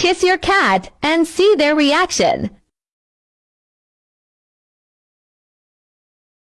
Kiss your cat and see their reaction.